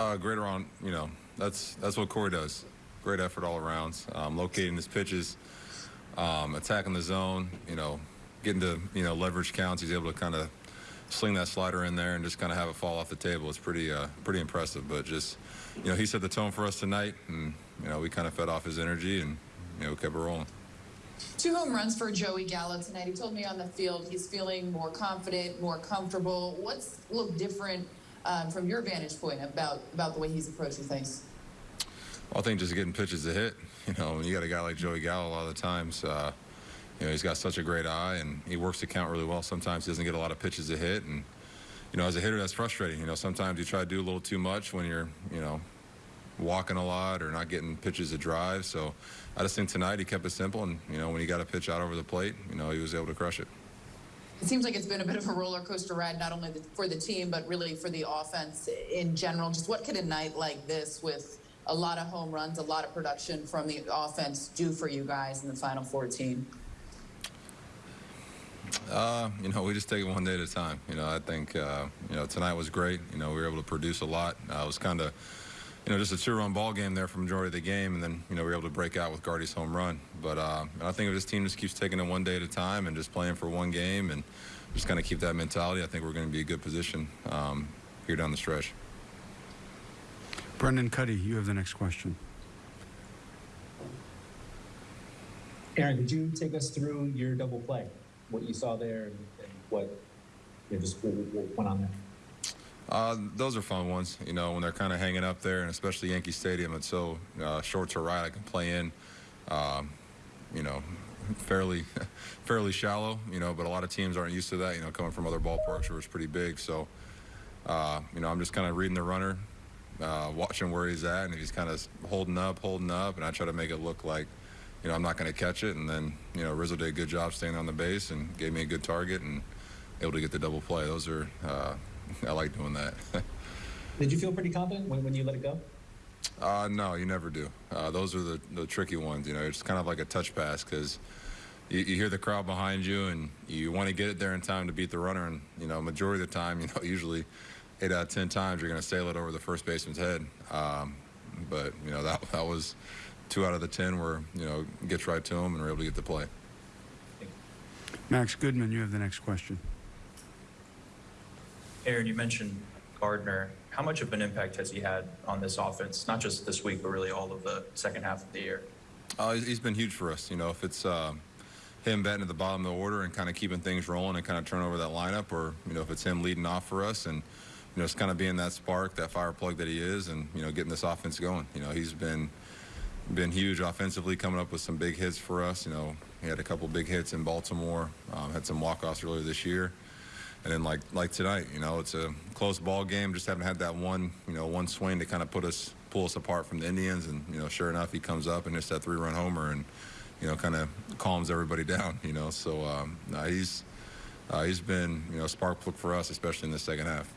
Uh, great around, you know, that's that's what Corey does. Great effort all around. Um, locating his pitches, um, attacking the zone, you know, getting to you know leverage counts. He's able to kind of sling that slider in there and just kind of have it fall off the table. It's pretty uh, pretty impressive. But just you know, he set the tone for us tonight, and you know, we kind of fed off his energy and you know kept it rolling. Two home runs for Joey Gallo tonight. He told me on the field he's feeling more confident, more comfortable. What's looked different um, from your vantage point about about the way he's approaching things? Well, I think just getting pitches to hit. You know, when you got a guy like Joey Gallo, a lot of the times, uh, you know, he's got such a great eye and he works the count really well. Sometimes he doesn't get a lot of pitches to hit, and you know, as a hitter, that's frustrating. You know, sometimes you try to do a little too much when you're, you know, walking a lot or not getting pitches to drive. So I just think tonight he kept it simple, and you know, when he got a pitch out over the plate, you know, he was able to crush it. It seems like it's been a bit of a roller coaster ride, not only for the team, but really for the offense in general. Just what could a night like this, with a lot of home runs, a lot of production from the offense, do for you guys in the final 14? Uh, you know, we just take it one day at a time. You know, I think uh, you know tonight was great. You know, we were able to produce a lot. Uh, it was kind of you know just a two-run ball game there for majority of the game, and then you know we were able to break out with Gardy's home run. But uh, I think if this team just keeps taking it one day at a time and just playing for one game and just kind of keep that mentality, I think we're going to be a good position um, here down the stretch. Brendan Kuty, you have the next question. Aaron, could you take us through your double play, what you saw there, and, and what you know, just what, what went on there? Uh, those are fun ones, you know, when they're kind of hanging up there, and especially Yankee Stadium. It's so uh, short to right. I can play in, um, you know, fairly, fairly shallow, you know. But a lot of teams aren't used to that, you know, coming from other ballparks where it's pretty big. So, uh, you know, I'm just kind of reading the runner, uh, watching where he's at, and if he's kind of holding up, holding up, and I try to make it look like, you know, I'm not going to catch it. And then, you know, Rizzo did a good job staying on the base and gave me a good target and able to get the double play. Those are, uh, I like doing that. Did you feel pretty confident when, when you let it go? Uh, no, you never do. Uh, those are the, the tricky ones. You know, it's kind of like a touch pass because you, you hear the crowd behind you and you want to get it there in time to beat the runner. And, you know, majority of the time, you know, usually eight out of 10 times you're going to sail it over the first baseman's head. Um, but, you know, that, that was two out of the 10 where, you know, gets right to him and we're able to get the play. Max Goodman, you have the next question. Aaron, you mentioned Gardner. How much of an impact has he had on this offense, not just this week, but really all of the second half of the year? Uh, he's- been huge for us. You know, if it's uh, him batting at the bottom of the order and kind of keeping things rolling and kind of turn over that lineup, or you know, if it's him leading off for us and you know, it's kind of being that spark, that fire plug that he is, and you know, getting this offense going. You know, he's been been huge offensively, coming up with some big hits for us. You know, he had a couple big hits in Baltimore, um, had some walk-offs earlier this year. And then like like tonight, you know, it's a close ball game. Just haven't had that one, you know, one swing to kind of put us pull us apart from the Indians. And you know, sure enough, he comes up and hits that three-run homer, and you know, kind of calms everybody down. You know, so um, no, he's uh, he's been you know spark plug for us, especially in the second half.